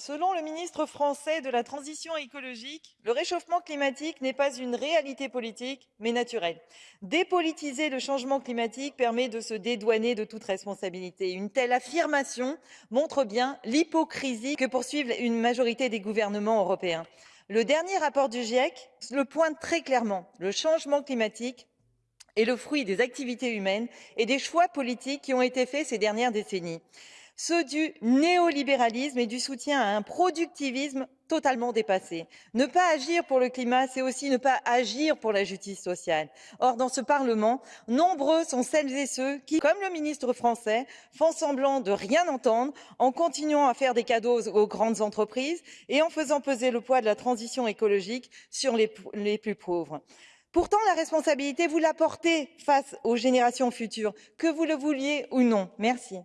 Selon le ministre français de la Transition écologique, le réchauffement climatique n'est pas une réalité politique, mais naturelle. Dépolitiser le changement climatique permet de se dédouaner de toute responsabilité. Une telle affirmation montre bien l'hypocrisie que poursuivent une majorité des gouvernements européens. Le dernier rapport du GIEC le pointe très clairement. Le changement climatique est le fruit des activités humaines et des choix politiques qui ont été faits ces dernières décennies ceux du néolibéralisme et du soutien à un productivisme totalement dépassé. Ne pas agir pour le climat, c'est aussi ne pas agir pour la justice sociale. Or, dans ce Parlement, nombreux sont celles et ceux qui, comme le ministre français, font semblant de rien entendre en continuant à faire des cadeaux aux grandes entreprises et en faisant peser le poids de la transition écologique sur les, les plus pauvres. Pourtant, la responsabilité, vous la portez face aux générations futures, que vous le vouliez ou non. Merci.